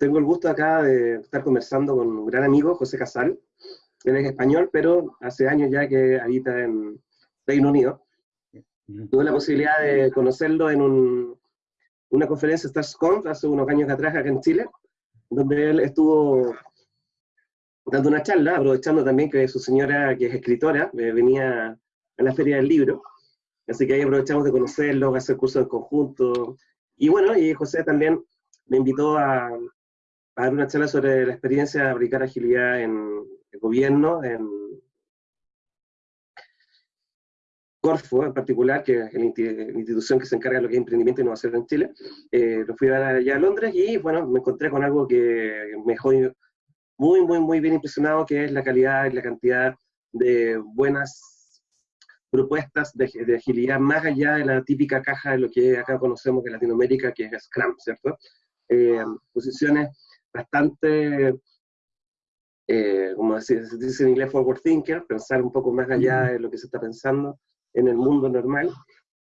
tengo el gusto acá de estar conversando con un gran amigo, José Casal. Él es español, pero hace años ya que habita en Reino Unido. Tuve la posibilidad de conocerlo en una conferencia StarsConf hace unos años atrás acá en Chile, donde él estuvo dando una charla, aprovechando también que su señora, que es escritora, eh, venía a la Feria del Libro, así que ahí aprovechamos de conocerlo, hacer cursos en conjunto, y bueno, y José también me invitó a, dar una charla sobre la experiencia de aplicar agilidad en el gobierno, en Corfo en particular, que es la institución que se encarga de lo que es emprendimiento e innovación en Chile. Eh, lo fui a dar allá a Londres y bueno, me encontré con algo que me dejó muy, muy, muy bien impresionado, que es la calidad y la cantidad de buenas propuestas de, agilidad más allá de la típica caja de lo que acá conocemos en Latinoamérica, que es Scrum, ¿cierto? Eh, posiciones bastante, eh, como se dice en inglés, forward thinker, pensar un poco más allá de lo que se está pensando en el mundo normal,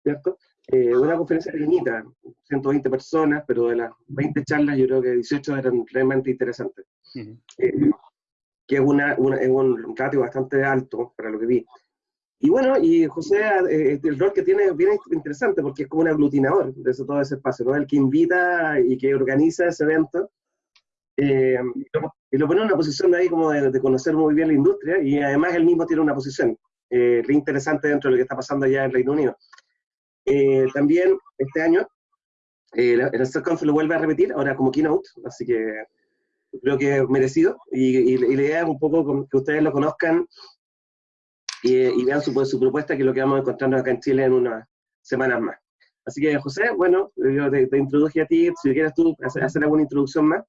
¿cierto? Eh, una conferencia pequeñita, 120 personas, pero de las 20 charlas yo creo que 18 eran realmente interesantes. Eh, que es, una, un ratio bastante alto para lo que vi. Y bueno, y José, el rol que tiene es bien interesante porque es como un aglutinador de todo ese espacio, ¿no? El que invita y que organiza ese evento eh, y lo pone en una posición de ahí como de, conocer muy bien la industria y además él mismo tiene una posición eh, interesante dentro de lo que está pasando allá en Reino Unido. Eh, también este año el SERCONF lo vuelve a repetir, ahora como keynote, así que creo que es merecido y, la idea es un poco que ustedes lo conozcan y, vean su, su, propuesta, que es lo que vamos a encontrarnos acá en Chile en unas semanas más. Así que José, bueno, yo te, introduje a ti, si quieres tú hacer alguna introducción más.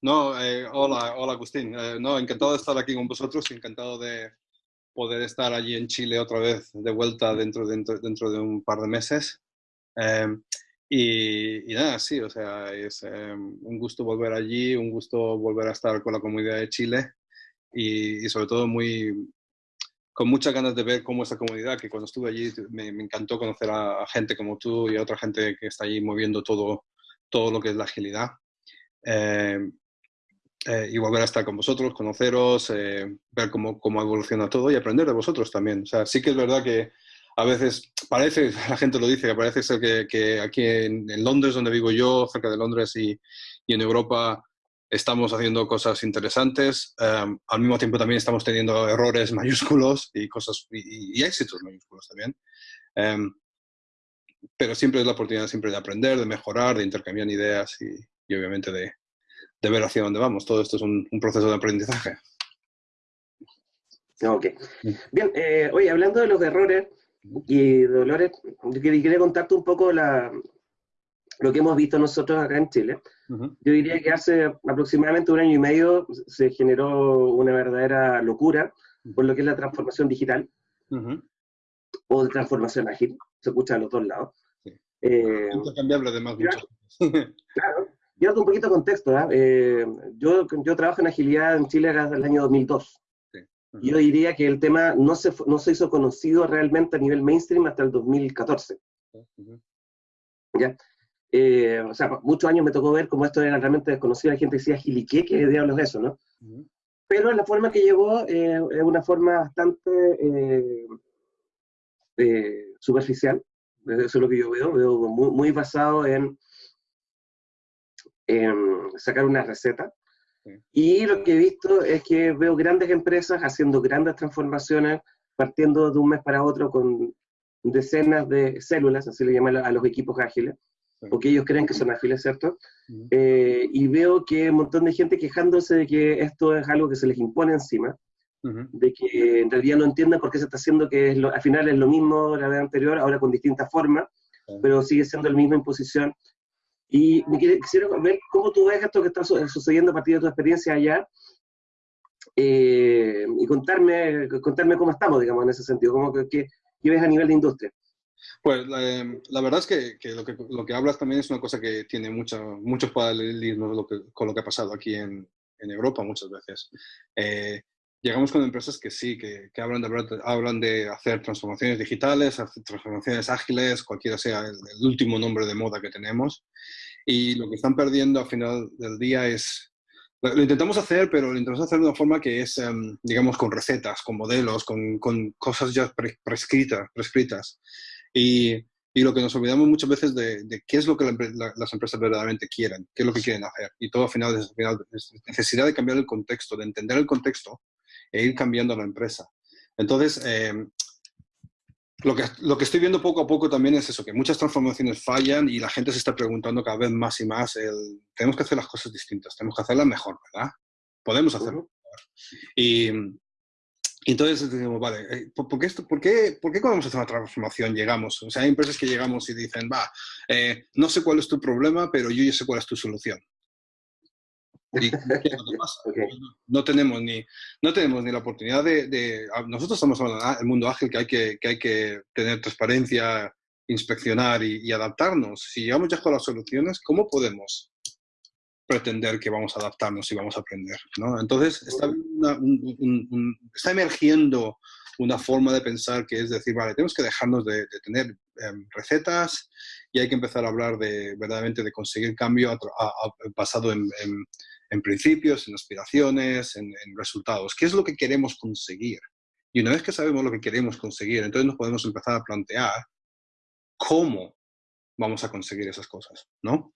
No, eh, hola, hola Agustín. Eh, no, encantado de estar aquí con vosotros, encantado de poder estar allí en Chile otra vez de vuelta dentro, de un par de meses. Em, y, nada, sí, o sea, es em, un gusto volver allí, un gusto volver a estar con la comunidad de Chile y, sobre todo muy, con muchas ganas de ver cómo esta comunidad, que cuando estuve allí me, encantó conocer a, gente como tú y a otra gente que está allí moviendo todo, todo lo que es la agilidad. Em, eh, y volver a estar con vosotros, conoceros, eh, ver cómo, cómo, evoluciona todo y aprender de vosotros también. O sea, sí que es verdad que a veces parece, la gente lo dice, que parece ser que, que aquí en, Londres, donde vivo yo, cerca de Londres y, y en Europa, estamos haciendo cosas interesantes. Em, al mismo tiempo también estamos teniendo errores mayúsculos y, cosas, y, éxitos mayúsculos también. Em, pero siempre es la oportunidad siempre de aprender, de mejorar, de intercambiar ideas y, y obviamente de, de ver hacia dónde vamos. Todo esto es un, proceso de aprendizaje. Ok. Bien, eh, oye, hablando de los errores y dolores, quería contarte un poco la, lo que hemos visto nosotros acá en Chile. Yo diría que hace aproximadamente un año y medio se generó una verdadera locura por lo que es la transformación digital o de transformación ágil. Se escucha a los dos lados. Sí. Eh, Intercambiable además. claro, yo un poquito de contexto. ¿ah? Eh, yo, yo trabajo en agilidad en Chile desde el año 2002. Yo diría que el tema no se, no se hizo conocido realmente a nivel mainstream hasta el 2014. ¿Ya? Eh, o sea, muchos años me tocó ver cómo esto era realmente desconocido. Hay gente decía, ¿Agiliqué? ¿qué diablos es eso? ¿no? Pero la forma que llegó eh, es una forma bastante superficial. Eso es lo que yo veo. Veo muy, muy basado en sacar una receta. Y lo que he visto es que veo grandes empresas haciendo grandes transformaciones, partiendo de un mes para otro con decenas de células, así le llaman a los equipos ágiles, porque ellos creen que son ágiles, ¿cierto? Eh, y veo que un montón de gente quejándose de que esto es algo que se les impone encima, de que en realidad no entienden por qué se está haciendo, que al final es lo mismo la vez anterior, ahora con distintas formas, pero sigue siendo la misma imposición y me quisiera ver cómo tú ves esto que está sucediendo a partir de tu experiencia allá eh, y contarme, contarme cómo estamos, digamos, en ese sentido, cómo que, qué ves a nivel de industria. Pues la, verdad es que, que, lo que, lo que hablas también es una cosa que tiene mucho, muchos paralelismos con lo que ha pasado aquí en, en Europa muchas veces. Eh, llegamos con empresas que sí, que, que hablan, de, hablan de hacer transformaciones digitales, hacer transformaciones ágiles, cualquiera sea el, último nombre de moda que tenemos. Y lo que están perdiendo al final del día es... Lo intentamos hacer, pero lo intentamos hacer de una forma que es, em, digamos, con recetas, con modelos, con, con cosas ya prescritas. prescritas. Y, y, lo que nos olvidamos muchas veces de, de qué es lo que las empresas verdaderamente quieren, qué es lo que quieren hacer. Y todo al final al final es necesidad de cambiar el contexto, de entender el contexto e ir cambiando la empresa. Entonces, em, lo que, lo que estoy viendo poco a poco también es eso, que muchas transformaciones fallan y la gente se está preguntando cada vez más y más, el, tenemos que hacer las cosas distintas, tenemos que hacerlas mejor, ¿verdad? Podemos hacerlo mejor. Y, entonces decimos, vale, eh, ¿por, qué esto, por, qué, ¿por qué cuando vamos a hacer una transformación llegamos? O sea, hay empresas que llegamos y dicen, va, eh, no sé cuál es tu problema, pero yo ya sé cuál es tu solución. No tenemos ni, no tenemos ni la oportunidad de, nosotros estamos hablando del mundo ágil que hay que, que hay que tener transparencia, inspeccionar y, adaptarnos. Si llegamos ya con las soluciones, ¿cómo podemos pretender que vamos a adaptarnos y vamos a aprender? ¿no? Entonces, está, está emergiendo una forma de pensar que es decir, vale, tenemos que dejarnos de, tener em, recetas y hay que empezar a hablar de verdaderamente de conseguir cambio basado en, en principios, en aspiraciones, en, resultados. ¿Qué es lo que queremos conseguir? Y una vez que sabemos lo que queremos conseguir, entonces nos podemos empezar a plantear cómo vamos a conseguir esas cosas, ¿no?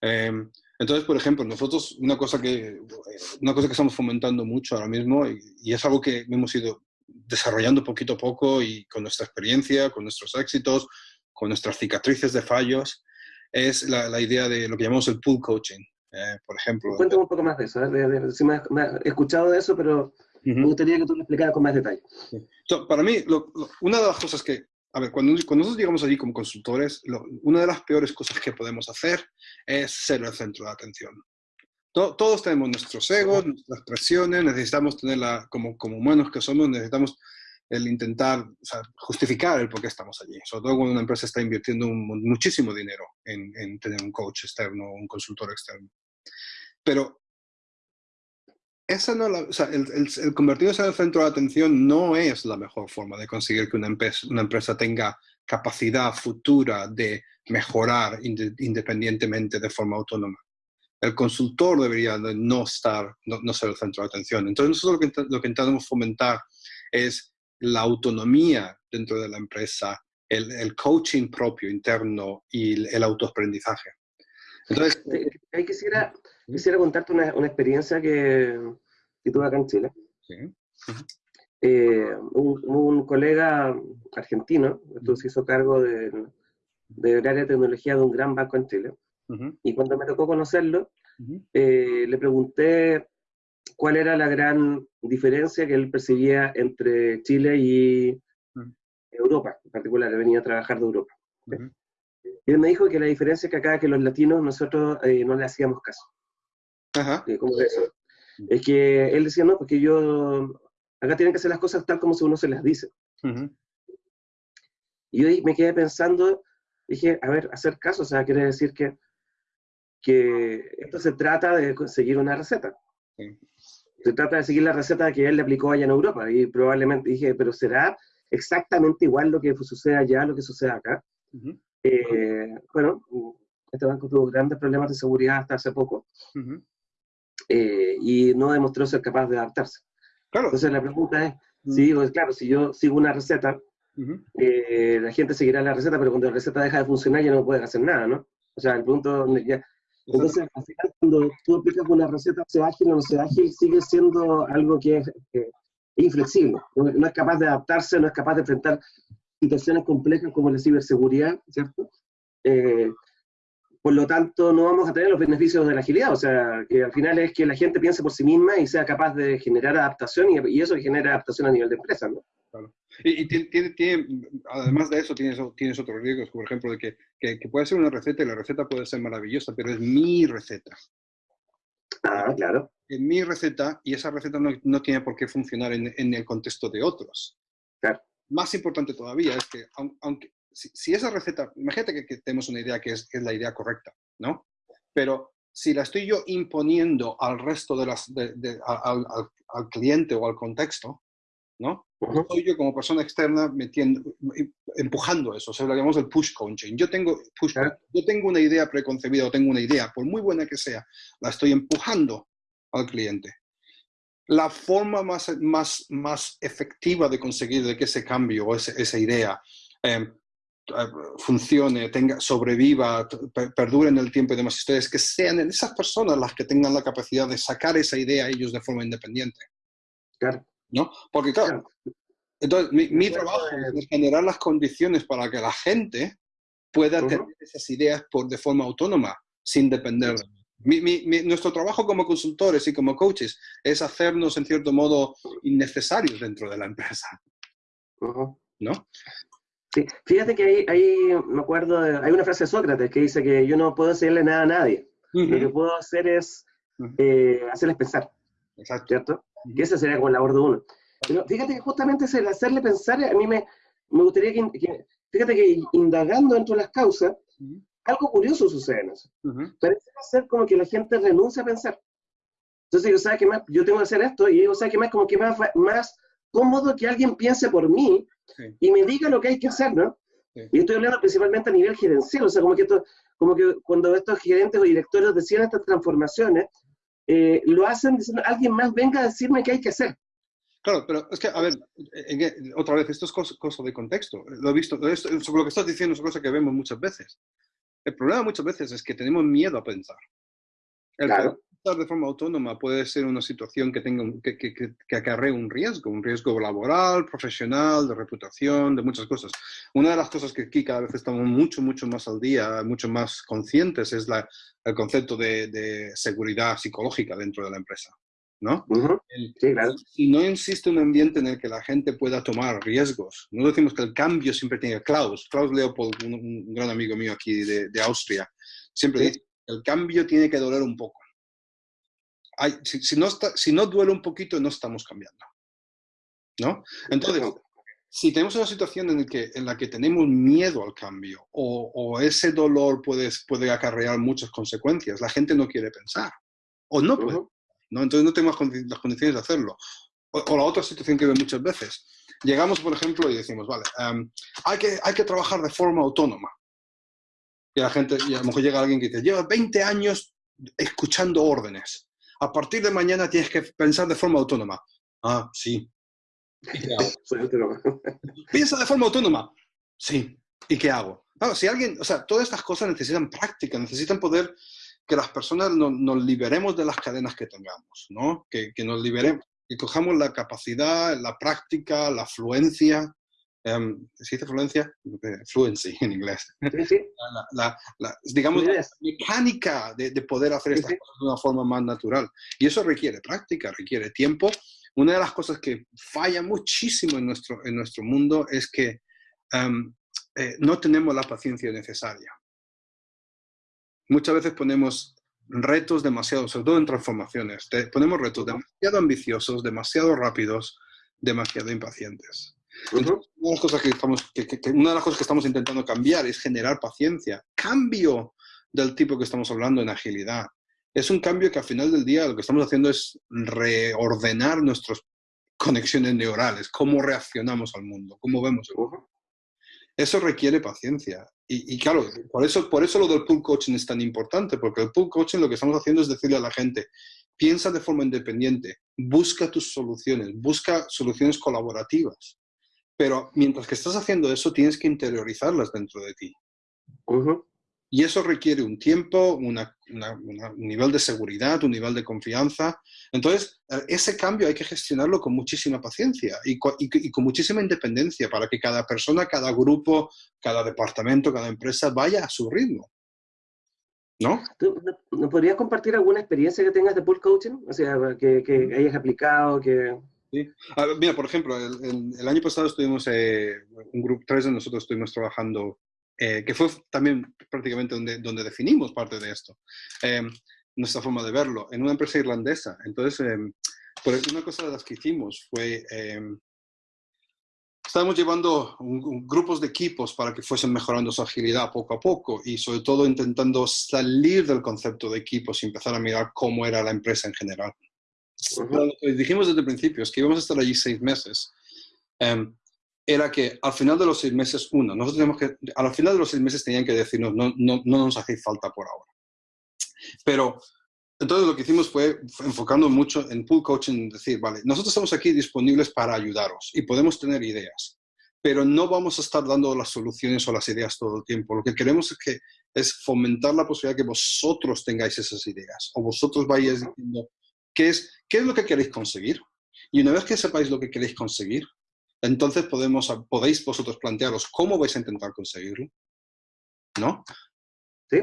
Em, entonces, por ejemplo, nosotros una cosa que, una cosa que estamos fomentando mucho ahora mismo y, y, es algo que hemos ido desarrollando poquito a poco y con nuestra experiencia, con nuestros éxitos, con nuestras cicatrices de fallos, es la, la idea de lo que llamamos el pool coaching. Eh, por ejemplo. Cuéntame un poco más de eso. ¿eh? si me, he escuchado de eso, pero me gustaría que tú lo explicaras con más detalle. para mí, una de las cosas que, a ver, cuando, cuando nosotros llegamos allí como consultores, una de las peores cosas que podemos hacer es ser el centro de atención. Todos tenemos nuestros egos, nuestras presiones, necesitamos tenerla, como, como humanos que somos, necesitamos el intentar justificar el por qué estamos allí. Sobre todo cuando una empresa está invirtiendo muchísimo dinero en, en, tener un coach externo, un consultor externo. Pero esa no el, convertirse en el centro de atención no es la mejor forma de conseguir que una una empresa tenga capacidad futura de mejorar independientemente de forma autónoma. El consultor debería no estar, no, ser el centro de atención. Entonces nosotros lo que, lo que intentamos fomentar es la autonomía dentro de la empresa, el, el coaching propio interno y el, el autoaprendizaje. Entonces, ahí quisiera, quisiera contarte una, una experiencia que, que, tuve acá en Chile. Eh, un, un, colega argentino, entonces se hizo cargo de, de área de tecnología de un gran banco en Chile. Y cuando me tocó conocerlo, eh, le pregunté cuál era la gran diferencia que él percibía entre Chile y Europa, en particular, venía a trabajar de Europa. Y él me dijo que la diferencia es que acá, que los latinos, nosotros eh, no le hacíamos caso. Ajá. Eh, ¿Cómo es eso? Es que él decía, no, porque yo, acá tienen que hacer las cosas tal como uno se las dice. Y yo me quedé pensando, dije, a ver, hacer caso, o sea, quiere decir que, que esto se trata de seguir una receta. Se trata de seguir la receta que él le aplicó allá en Europa. Y probablemente dije, pero ¿será exactamente igual lo que sucede allá, lo que sucede acá? Eh, bueno, este banco tuvo grandes problemas de seguridad hasta hace poco eh, y no demostró ser capaz de adaptarse. Entonces la pregunta es, si pues, claro, si yo sigo una receta, eh, la gente seguirá la receta, pero cuando la receta deja de funcionar ya no puede hacer nada, ¿no? O sea, el punto ya... Entonces, al final, cuando tú aplicas una receta, sea ágil o no sea ágil, sigue siendo algo que es, inflexible. no, es capaz de adaptarse, no es capaz de enfrentar situaciones complejas como la ciberseguridad, ¿cierto? Eh, por lo tanto, no vamos a tener los beneficios de la agilidad, o sea, que al final es que la gente piense por sí misma y sea capaz de generar adaptación y, eso genera adaptación a nivel de empresa, ¿no? Claro. Y, tiene, tiene, además de eso, tienes, tienes otros riesgos, por ejemplo, de que, que, puede ser una receta y la receta puede ser maravillosa, pero es mi receta. Ah, claro. Es mi receta y esa receta no, no tiene por qué funcionar en, en el contexto de otros. Claro más importante todavía es que, aunque, si, esa receta, imagínate que, tenemos una idea que es, la idea correcta, ¿no? Pero si la estoy yo imponiendo al resto de las, al, cliente o al contexto, ¿no? Soy yo como persona externa metiendo, empujando eso, o sea, lo llamamos el push coaching. Yo tengo, push, yo tengo una idea preconcebida o tengo una idea, por muy buena que sea, la estoy empujando al cliente. La forma más, más, más efectiva de conseguir de que ese cambio o esa idea em, eh, funcione, tenga, sobreviva, perdure en el tiempo y demás historias, que sean esas personas las que tengan la capacidad de sacar esa idea a ellos de forma independiente. Claro. ¿No? Porque claro, entonces mi, trabajo es generar las condiciones para que la gente pueda tener esas ideas por, de forma autónoma, sin depender de mí. nuestro trabajo como consultores y como coaches es hacernos, en cierto modo, innecesarios dentro de la empresa. ¿No? Sí, fíjate que ahí, me acuerdo, hay una frase de Sócrates que dice que yo no puedo hacerle nada a nadie. Lo que puedo hacer es eh, hacerles pensar. Exacto. ¿Cierto? Y esa sería como la labor de uno. Pero fíjate que justamente el hacerle pensar, a mí me, me gustaría que, fíjate que indagando dentro de las causas, algo curioso sucede en eso. Parece ser como que la gente renuncia a pensar. Entonces yo, ¿sabes qué más? Yo tengo que hacer esto y yo, ¿sabes qué más? Como que más, más cómodo que alguien piense por mí y me diga lo que hay que hacer, ¿no? Y estoy hablando principalmente a nivel gerencial, o sea, como que, esto, como que cuando estos gerentes o directores decían estas transformaciones, eh, lo hacen diciendo, alguien más venga a decirme qué hay que hacer. Claro, pero es que, a ver, otra vez, esto es cosa, de contexto. Lo he visto, esto, sobre lo que estás diciendo es cosa que vemos muchas veces. El problema muchas veces es que tenemos miedo a pensar. El claro de forma autónoma puede ser una situación que, tenga, que, que, que, acarree un riesgo, un riesgo laboral, profesional, de reputación, de muchas cosas. Una de las cosas que aquí cada vez estamos mucho, mucho más al día, mucho más conscientes, es la, el concepto de, de, seguridad psicológica dentro de la empresa. ¿no? Si no existe un ambiente en el que la gente pueda tomar riesgos, no decimos que el cambio siempre tiene Klaus, Klaus Leopold, un, gran amigo mío aquí de, de Austria, siempre dice, el cambio tiene que doler un poco si, no está, si no duele un poquito, no estamos cambiando. ¿No? Entonces, si tenemos una situación en, que, en la que tenemos miedo al cambio o, ese dolor puede, puede acarrear muchas consecuencias, la gente no quiere pensar o no puede. ¿no? Entonces no tenemos las condiciones de hacerlo. O, la otra situación que veo muchas veces. Llegamos, por ejemplo, y decimos, vale, em, hay, que, hay que trabajar de forma autónoma. Y la gente, y a lo mejor llega alguien que dice, lleva 20 años escuchando órdenes a partir de mañana tienes que pensar de forma autónoma. Ah, sí. ¿Y qué hago? Piensa de forma autónoma. Sí. ¿Y qué hago? si alguien, o sea, todas estas cosas necesitan práctica, necesitan poder que las personas nos liberemos de las cadenas que tengamos, ¿no? Que, que nos liberemos, que cojamos la capacidad, la práctica, la fluencia, Um, ¿Se dice fluencia? Fluency en inglés. La, digamos, la mecánica de, poder hacer estas cosas de una forma más natural. Y eso requiere práctica, requiere tiempo. Una de las cosas que falla muchísimo en nuestro, en nuestro mundo es que eh, no tenemos la paciencia necesaria. Muchas veces ponemos retos demasiado, sobre todo en transformaciones, ponemos retos demasiado ambiciosos, demasiado rápidos, demasiado impacientes una, de las cosas que estamos, una de las cosas que estamos intentando cambiar es generar paciencia. Cambio del tipo que estamos hablando en agilidad. Es un cambio que al final del día lo que estamos haciendo es reordenar nuestras conexiones neurales, cómo reaccionamos al mundo, cómo vemos el mundo. Eso requiere paciencia. Y, claro, por eso, por eso lo del pool coaching es tan importante, porque el pool coaching lo que estamos haciendo es decirle a la gente, piensa de forma independiente, busca tus soluciones, busca soluciones colaborativas. Pero mientras que estás haciendo eso, tienes que interiorizarlas dentro de ti. Y eso requiere un tiempo, un nivel de seguridad, un nivel de confianza. Entonces, eh, ese cambio hay que gestionarlo con muchísima paciencia y con, muchísima independencia para que cada persona, cada grupo, cada departamento, cada empresa vaya a su ritmo. ¿No? ¿Tú ¿Nos podrías compartir alguna experiencia que tengas de pool coaching? O sea, que, que hayas aplicado, que... mira, por ejemplo, el, año pasado estuvimos, eh, un grupo, tres de nosotros estuvimos trabajando, eh, que fue también prácticamente donde, donde definimos parte de esto, eh, nuestra forma de verlo, en una empresa irlandesa. Entonces, pues una cosa de las que hicimos fue, estábamos llevando grupos de equipos para que fuesen mejorando su agilidad poco a poco y sobre todo intentando salir del concepto de equipos y empezar a mirar cómo era la empresa en general. Lo que dijimos desde el principio es que íbamos a estar allí seis meses em, era que al final de los seis meses, uno, nosotros tenemos que, al final de los seis meses tenían que decirnos, no, no, no nos hace falta por ahora. Pero entonces lo que hicimos fue enfocando mucho en pool coaching, decir, vale, nosotros estamos aquí disponibles para ayudaros y podemos tener ideas, pero no vamos a estar dando las soluciones o las ideas todo el tiempo. Lo que queremos es, que, es fomentar la posibilidad de que vosotros tengáis esas ideas o vosotros vayáis diciendo qué es, qué es lo que queréis conseguir. Y una vez que sepáis lo que queréis conseguir, entonces podemos, podéis vosotros plantearos cómo vais a intentar conseguirlo. ¿No? Sí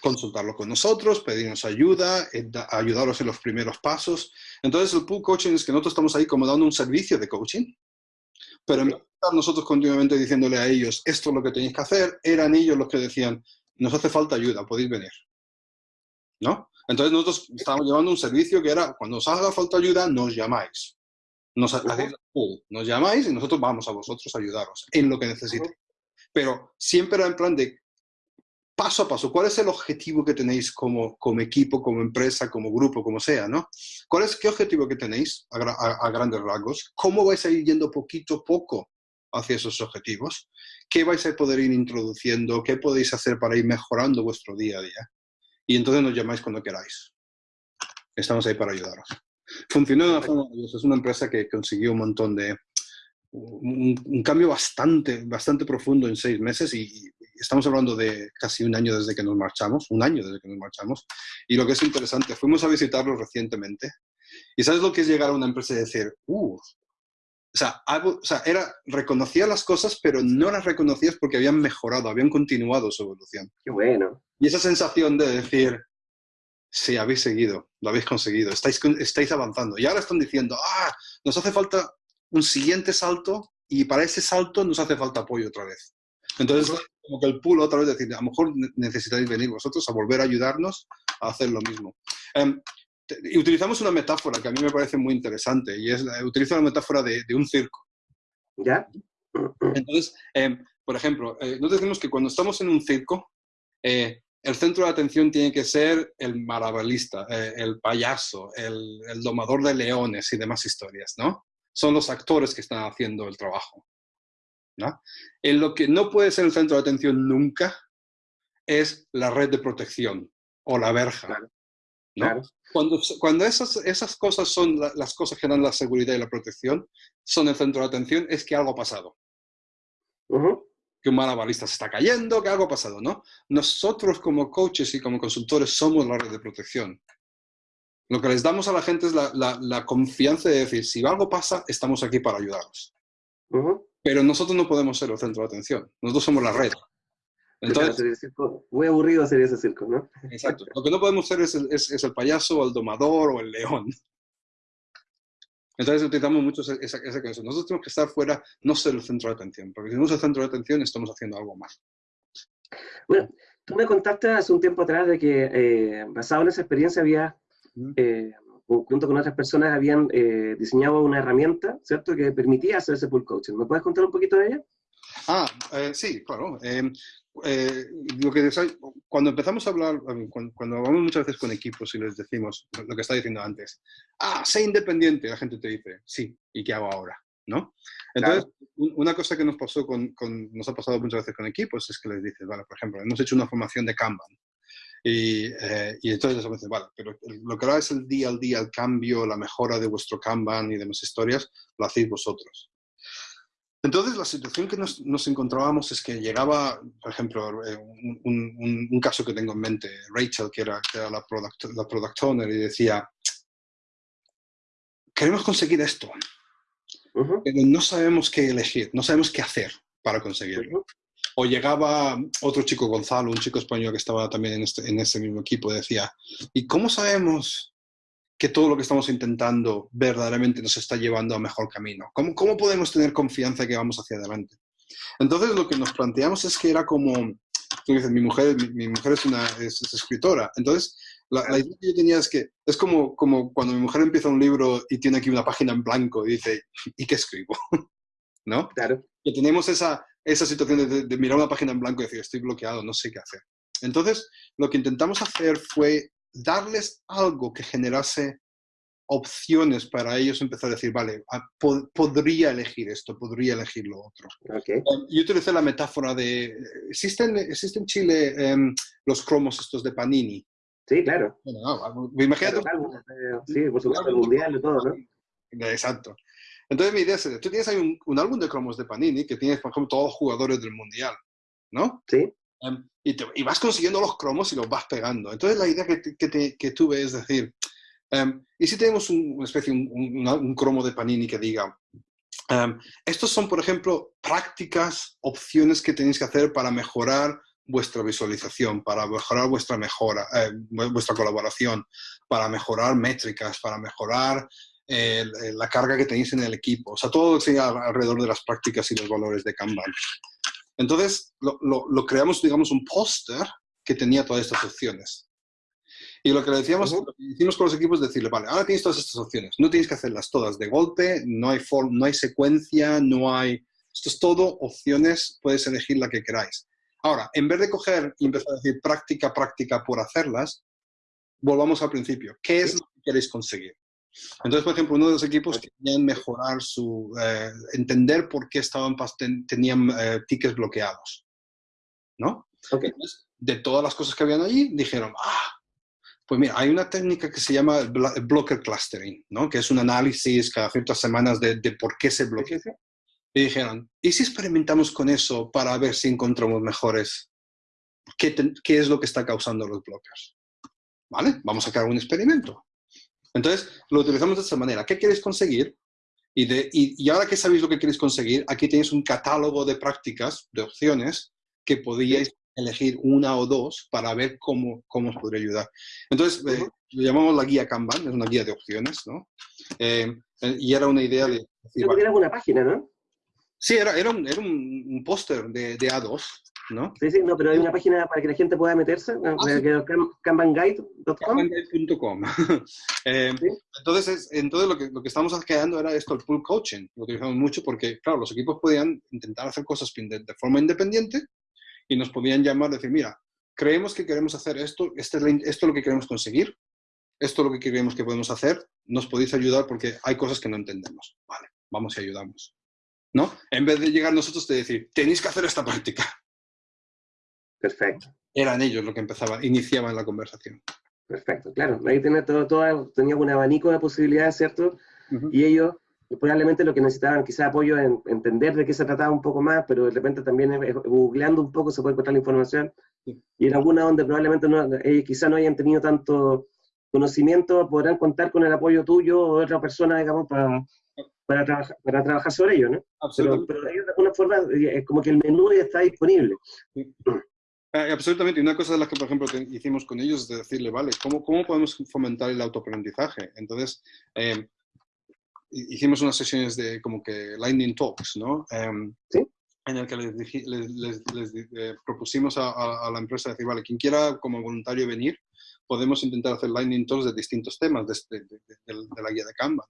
consultarlo con nosotros, pedirnos ayuda, eh, ayudaros en los primeros pasos. Entonces, el pool coaching es que nosotros estamos ahí como dando un servicio de coaching, pero en vez de estar nosotros continuamente diciéndole a ellos, esto es lo que tenéis que hacer, eran ellos los que decían, nos hace falta ayuda, podéis venir. ¿No? Entonces, nosotros estábamos llevando un servicio que era, cuando os haga falta ayuda, nos llamáis. Nos, nos llamáis y nosotros vamos a vosotros a ayudaros en lo que necesitéis. Pero siempre era en plan de paso a paso, ¿cuál es el objetivo que tenéis como, como equipo, como empresa, como grupo, como sea, ¿no? ¿Cuál es, ¿Qué objetivo que tenéis a, grandes rasgos? ¿Cómo vais a ir yendo poquito a poco hacia esos objetivos? ¿Qué vais a poder ir introduciendo? ¿Qué podéis hacer para ir mejorando vuestro día a día? Y entonces nos llamáis cuando queráis. Estamos ahí para ayudaros. Funcionó de una forma Es una empresa que consiguió un montón de, un, cambio bastante, bastante profundo en seis meses y, estamos hablando de casi un año desde que nos marchamos, un año desde que nos marchamos. Y lo que es interesante, fuimos a visitarlo recientemente y ¿sabes lo que es llegar a una empresa y decir, uh, o sea, o sea, era, reconocía las cosas, pero no las reconocías porque habían mejorado, habían continuado su evolución. Qué bueno. Y esa sensación de decir, sí, habéis seguido, lo habéis conseguido, estáis, estáis avanzando. Y ahora están diciendo, ah, nos hace falta un siguiente salto y para ese salto nos hace falta apoyo otra vez. Entonces, como que el pool otra vez decir, a lo mejor necesitáis venir vosotros a volver a ayudarnos a hacer lo mismo. Em, y utilizamos una metáfora que a mí me parece muy interesante y es, utilizo la metáfora de, un circo. ¿Ya? Entonces, em, por ejemplo, eh, nos decimos que cuando estamos en un circo, eh, el centro de atención tiene que ser el maravilista, eh, el payaso, el, el, domador de leones y demás historias, ¿no? son los actores que están haciendo el trabajo. ¿no? En lo que no puede ser el centro de atención nunca es la red de protección o la verja. ¿No? Cuando, cuando esas, esas cosas son las cosas que dan la seguridad y la protección, son el centro de atención, es que algo ha pasado. Que un malabarista se está cayendo, que algo ha pasado, ¿no? Nosotros como coaches y como consultores somos la red de protección. Lo que les damos a la gente es la, confianza de decir, si algo pasa, estamos aquí para ayudaros. Pero nosotros no podemos ser el centro de atención. Nosotros somos la red. Entonces, muy aburrido sería ese circo, ¿no? Exacto. Lo que no podemos ser es el, es, el payaso, o el domador, o el león. Entonces utilizamos mucho esa, esa, Nosotros tenemos que estar fuera, no ser el centro de atención, porque si no es el centro de atención, estamos haciendo algo más. Bueno, tú me contaste hace un tiempo atrás de que, eh, basado en esa experiencia, había eh, junto con otras personas habían eh, diseñado una herramienta, ¿cierto?, que permitía hacer ese pool coaching. ¿Me puedes contar un poquito de ella? Ah, eh, sí, claro. Em, lo que cuando empezamos a hablar, cuando, cuando, hablamos muchas veces con equipos y les decimos lo que estaba diciendo antes, ah, sé independiente, la gente te dice, sí, ¿y qué hago ahora? ¿No? Entonces, una cosa que nos pasó con, con, nos ha pasado muchas veces con equipos es que les dices, vale, por ejemplo, hemos hecho una formación de Kanban, y, eh, y entonces me dice, vale, pero lo que ahora es el día al día, el cambio, la mejora de vuestro Kanban y demás historias, lo hacéis vosotros. Entonces, la situación que nos, nos encontrábamos es que llegaba, por ejemplo, eh, un, un, caso que tengo en mente, Rachel, que era, que era la, product, la product owner, y decía, queremos conseguir esto, pero no sabemos qué elegir, no sabemos qué hacer para conseguirlo o llegaba otro chico, Gonzalo, un chico español que estaba también en, este, en ese mismo equipo, decía, ¿y cómo sabemos que todo lo que estamos intentando verdaderamente nos está llevando a mejor camino? ¿Cómo, cómo podemos tener confianza que vamos hacia adelante? Entonces lo que nos planteamos es que era como, tú dices, mi mujer, mi, mujer es una es, escritora, entonces la, idea que yo tenía es que es como, como cuando mi mujer empieza un libro y tiene aquí una página en blanco y dice, ¿y qué escribo? ¿No? Claro. Que tenemos esa, esa situación de, mirar una página en blanco y decir, estoy bloqueado, no sé qué hacer. Entonces, lo que intentamos hacer fue darles algo que generase opciones para ellos empezar a decir, vale, ah, podría elegir esto, podría elegir lo otro. Okay. yo utilicé la metáfora de, ¿existen, existen en Chile em, los cromos estos de Panini? Sí, claro. Bueno, imagínate. Eh, sí, por supuesto, el mundial y todo, ¿no? Exacto. Entonces mi idea es, tú tienes ahí un, un, álbum de cromos de Panini que tienes, por ejemplo, todos los jugadores del mundial, ¿no? Sí. Em, y, y, vas consiguiendo los cromos y los vas pegando. Entonces la idea que, que, que tuve es decir, um, ¿y si tenemos un, una especie, un, un, un, cromo de Panini que diga, um, estos son, por ejemplo, prácticas, opciones que tenéis que hacer para mejorar vuestra visualización, para mejorar vuestra mejora, eh, vuestra colaboración, para mejorar métricas, para mejorar eh, la carga que tenéis en el equipo. O sea, todo sigue alrededor de las prácticas y los valores de Kanban. Entonces, lo, lo, lo creamos, digamos, un póster que tenía todas estas opciones. Y lo que le decíamos, lo que hicimos con los equipos es decirle, vale, ahora tienes todas estas opciones, no tienes que hacerlas todas de golpe, no hay, form, no hay secuencia, no hay... Esto es todo opciones, puedes elegir la que queráis. Ahora, en vez de coger y empezar a decir práctica, práctica por hacerlas, volvamos al principio. ¿Qué es lo que queréis conseguir? Entonces, por ejemplo, uno de los equipos querían mejorar su, eh, entender por qué estaban, tenían eh, tickets bloqueados, ¿no? Okay. Entonces, de todas las cosas que habían allí, dijeron, ah, pues mira, hay una técnica que se llama blocker clustering, ¿no? Que es un análisis cada ciertas semanas de, de por qué se bloquea. Y dijeron, ¿y si experimentamos con eso para ver si encontramos mejores? ¿Qué, qué es lo que está causando los blockers? ¿Vale? Vamos a crear un experimento. Entonces, lo utilizamos de esta manera. ¿Qué queréis conseguir? Y, de, y, ahora que sabéis lo que queréis conseguir, aquí tenéis un catálogo de prácticas, de opciones, que podíais elegir una o dos para ver cómo, cómo os podría ayudar. Entonces, eh, lo llamamos la guía Kanban, es una guía de opciones, ¿no? Eh, eh y era una idea de... Decir, vale, era una página, ¿no? Sí, era, era un, era un, un póster de, de, A2, ¿no? Sí, sí, no, pero hay una página para que la gente pueda meterse, ah, sí. kanbanguide.com. Kanbanguide.com. eh, ¿Sí? Entonces, es, entonces lo, que, lo que estamos creando era esto, el pool coaching. Lo utilizamos mucho porque, claro, los equipos podían intentar hacer cosas de, de forma independiente y nos podían llamar y decir, mira, creemos que queremos hacer esto, este es esto es lo que queremos conseguir, esto es lo que creemos que podemos hacer, nos podéis ayudar porque hay cosas que no entendemos. Vale, vamos y ayudamos. ¿No? En vez de llegar nosotros de decir, tenéis que hacer esta práctica. Perfecto. Eran ellos los que empezaban, iniciaban la conversación. Perfecto, claro. Ahí tenía, todo, todo, tenía un abanico de posibilidades, ¿cierto? Uh -huh. Y ellos probablemente lo que necesitaban quizás apoyo en entender de qué se trataba un poco más, pero de repente también eh, googleando un poco se puede encontrar la información. Sí. Y en alguna donde probablemente no, ellos quizás no hayan tenido tanto conocimiento, podrán contar con el apoyo tuyo o de otra persona, digamos, para, para, trabajar, para trabajar sobre ello, ¿no? Pero, pero de alguna forma es como que el menú ya está disponible. Sí. Eh, absolutamente. Y una cosa de las que, por ejemplo, que hicimos con ellos es de decirle, vale, ¿cómo, cómo podemos fomentar el autoaprendizaje? Entonces, eh, hicimos unas sesiones de como que Lightning Talks, ¿no? Um, ¿Sí? En el que les, les, les, les eh, propusimos a, a, a, la empresa decir, vale, quien quiera como voluntario venir, podemos intentar hacer Lightning Talks de distintos temas de, de, de, de la guía de Canva.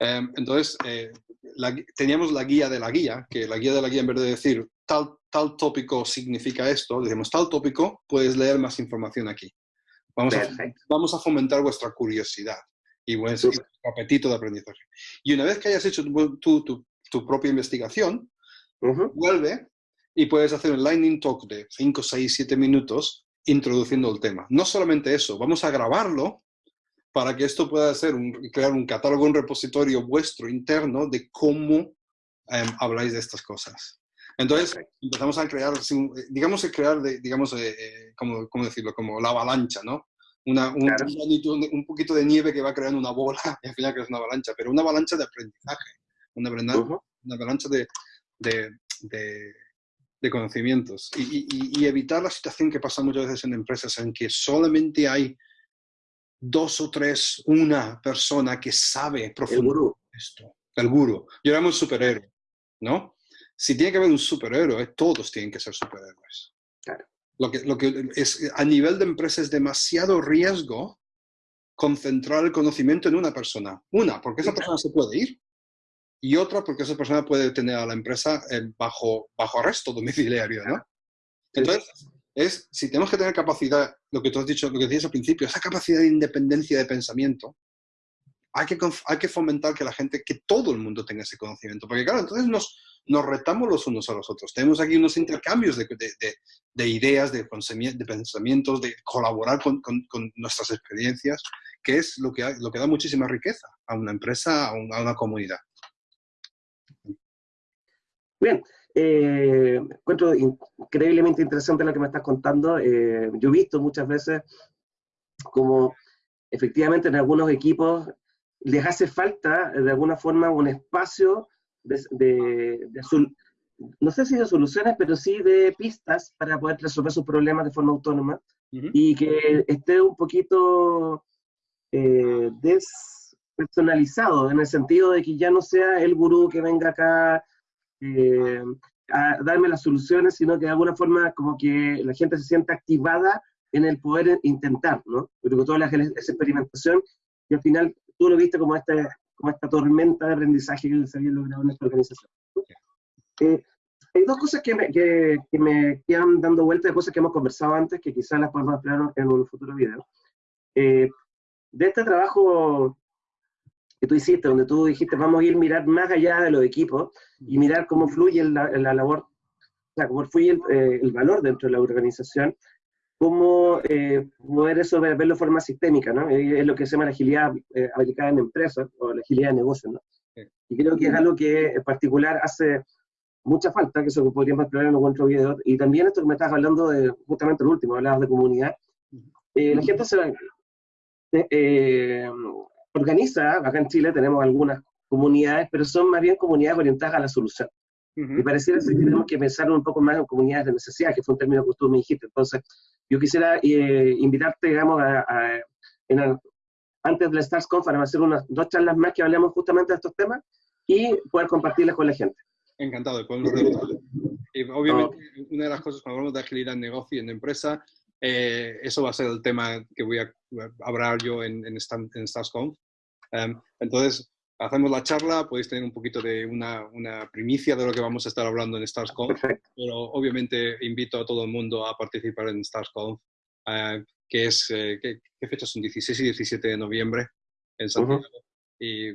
Um, entonces, eh, la, teníamos la guía de la guía, que la guía de la guía, en vez de decir tal, tal tópico significa esto, decimos tal tópico, puedes leer más información aquí. Vamos a, vamos a fomentar vuestra curiosidad y vuestro sí. apetito de aprendizaje. Y una vez que hayas hecho tu, tu, tu propia investigación, uh -huh. vuelve y puedes hacer un lightning talk de 5, 6, 7 minutos introduciendo el tema. No solamente eso, vamos a grabarlo para que esto pueda ser un, crear un catálogo, un repositorio vuestro interno de cómo um, habláis de estas cosas. Entonces okay. empezamos a crear, digamos, crear, de, digamos, eh, eh, ¿cómo, ¿cómo, decirlo? Como la avalancha, ¿no? Una, un, claro. un, un, poquito de nieve que va creando una bola y al final creas una avalancha, pero una avalancha de aprendizaje, una, avalancha, uh -huh. una avalancha de, de, de, de conocimientos y, y, y, evitar la situación que pasa muchas veces en empresas en que solamente hay dos o tres, una persona que sabe profundamente esto, el guru. Yo era un superhéroe, ¿no? Si tiene que haber un superhéroe, todos tienen que ser superhéroes. Claro. Lo que, lo que es, a nivel de empresa es demasiado riesgo concentrar el conocimiento en una persona. Una, porque esa persona se puede ir. Y otra, porque esa persona puede tener a la empresa bajo, bajo arresto domiciliario, ¿no? Entonces, es, si tenemos que tener capacidad, lo que tú has dicho, lo que decías al principio, esa capacidad de independencia de pensamiento, hay que, hay que fomentar que la gente, que todo el mundo tenga ese conocimiento. Porque claro, entonces nos, nos retamos los unos a los otros. Tenemos aquí unos intercambios de, de, de, ideas, de, de pensamientos, de colaborar con, con, nuestras experiencias, que es lo que, lo que da muchísima riqueza a una empresa, a, una comunidad. Bien, eh, encuentro increíblemente interesante lo que me estás contando. Eh, yo he visto muchas veces como efectivamente en algunos equipos les hace falta de alguna forma un espacio de, no sé si de soluciones, pero sí de pistas para poder resolver sus problemas de forma autónoma y que esté un poquito eh, despersonalizado en el sentido de que ya no sea el gurú que venga acá eh, a darme las soluciones, sino que de alguna forma como que la gente se sienta activada en el poder intentar, ¿no? Porque toda la, esa experimentación y al final tú lo viste como, este, como esta tormenta de aprendizaje que se había logrado en esta organización. Eh, hay dos cosas que me, que, que me, quedan dando vuelta de cosas que hemos conversado antes, que quizás las podemos hablar en un futuro video. Eh, de este trabajo que tú hiciste, donde tú dijiste, vamos a ir a mirar más allá de los equipos y mirar cómo fluye la, la labor, o sea, cómo fluye el, eh, el, valor dentro de la organización, cómo eh, poder eso verlo de forma sistémica, ¿no? Es lo que se llama la agilidad eh, aplicada en empresas o la agilidad de negocios, ¿no? Y creo que es algo que en particular hace mucha falta, que eso podríamos explorar en otro video, y también esto que me estás hablando de, justamente el último, hablabas de comunidad, eh, la gente se eh, organiza, acá en Chile tenemos algunas comunidades, pero son más bien comunidades orientadas a la solución. Y pareciera que tenemos que pensar un poco más en comunidades de necesidad, que fue un término que tú me dijiste. Entonces, yo quisiera eh, invitarte, digamos, a, antes del StarsConf a hacer unas dos charlas más que hablemos justamente de estos temas y poder compartirlas con la gente. Encantado de poderlo Y obviamente, una de las cosas cuando hablamos de agilidad en negocio y en empresa, eh, eso va a ser el tema que voy a hablar yo en, en, en StarsConf. Um, entonces, hacemos la charla, podéis tener un poquito de una, una, primicia de lo que vamos a estar hablando en StarsConf, pero obviamente invito a todo el mundo a participar en StarsConf, uh, que es, eh, ¿qué, ¿qué, fechas son? 16 y 17 de noviembre en Santiago. Y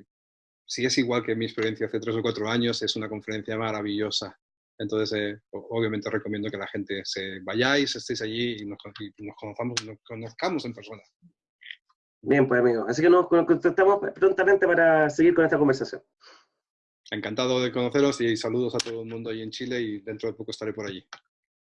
si es igual que mi experiencia hace tres o cuatro años, es una conferencia maravillosa. Entonces, eh, obviamente recomiendo que la gente se vayáis, estéis allí y nos, y nos, conozcamos, nos conozcamos en persona. Bien, pues amigo. Así que nos contactamos prontamente para seguir con esta conversación. Encantado de conoceros y saludos a todo el mundo ahí en Chile y dentro de poco estaré por allí.